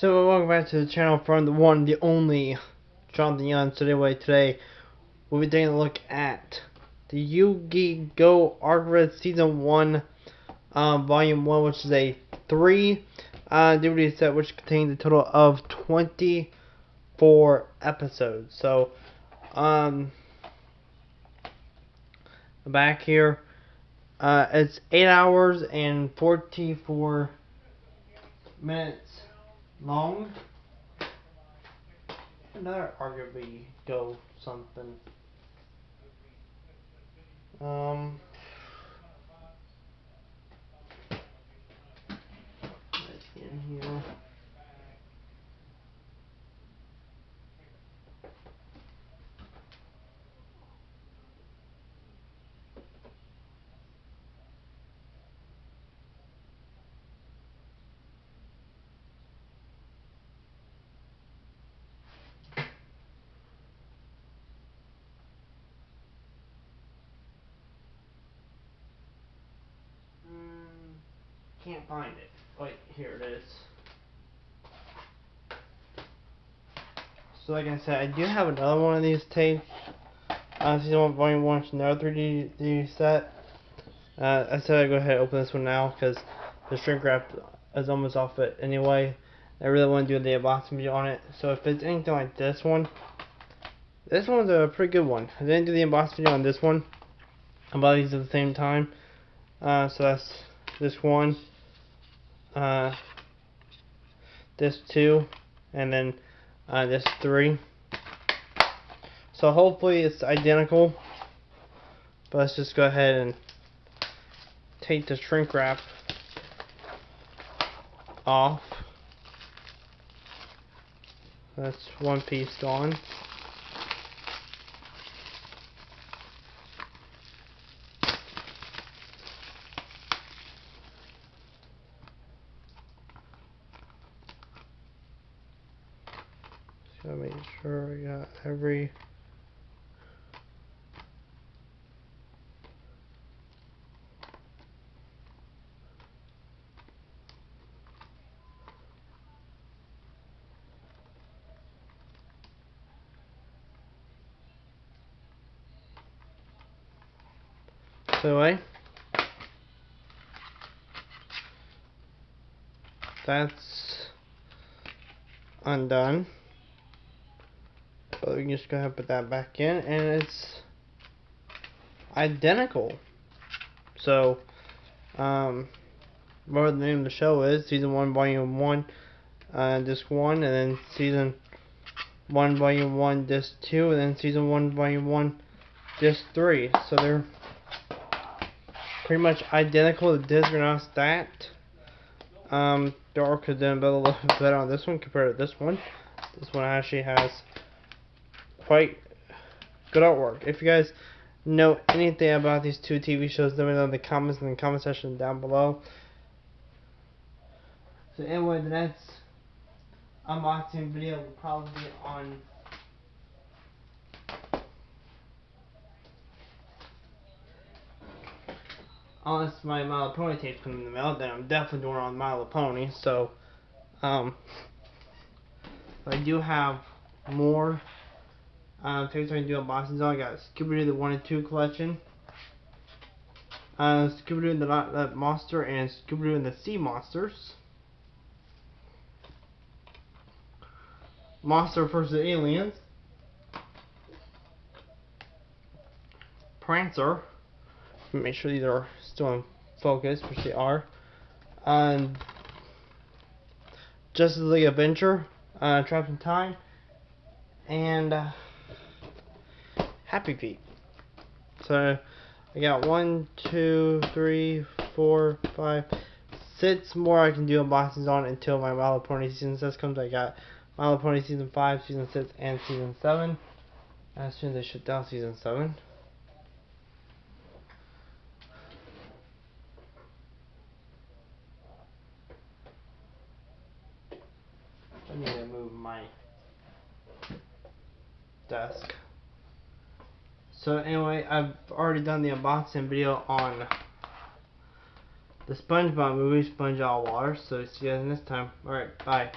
So welcome back to the channel from the one, the only Jonathan Young. So anyway, today we'll be taking a look at the Yu-Gi-Oh! Arc Season 1, um, Volume 1, which is a 3 uh, DVD set which contains a total of 24 episodes. So, um, back here, uh, it's 8 hours and 44 minutes long. Another arguably go something. Um. In here. Can't find it. Wait, here it is. So like I said, I do have another one of these tapes. Uh, season 1, volume 1, it's another 3D set. Uh, I said I'd go ahead and open this one now because the shrink wrap is almost off it anyway. I really want to do the unboxing video on it. So if it's anything like this one, this one's a pretty good one. I didn't do the unboxing video on this one. I bought these at the same time. Uh, so that's this one uh, this two, and then uh, this three. So hopefully it's identical. But let's just go ahead and take the shrink wrap off. That's one piece gone. Gotta make sure I got every So anyway, that's undone. So we can just go ahead and put that back in, and it's identical. So, um, whatever the name of the show is, Season 1, Volume 1, uh, Disc 1, and then Season 1, Volume 1, Disc 2, and then Season 1, Volume 1, Disc 3. So they're pretty much identical. Are not stacked. Um, arc could done a little bit better on this one compared to this one. This one actually has quite good artwork. If you guys know anything about these two TV shows, let me know in the comments in the comment section down below. So anyway, the next unboxing video will probably be on unless my Little Pony tape comes in the mail, then I'm definitely doing it on Little Pony. So, um, I do have more um, tapes I can do unboxings. I got Scooby-Doo the 1 and 2 collection. Uh, Scooby-Doo the Loch Ness Monster and Scooby-Doo and the Sea Monsters. Monster vs. Aliens. Prancer. Make sure these are still in focus, which they are. Um, Justice League Adventure. Uh, Trapped in Time. And... Uh, Happy Feet. So I got one, two, three, four, five, six more I can do unboxings on until my My Pony season six comes. I got My Pony season five, season six, and season seven. As soon as they shut down season seven. I need to move my desk. So anyway, I've already done the unboxing video on the SpongeBob movie, Sponge Out of Water. So see you guys next time. Alright, bye.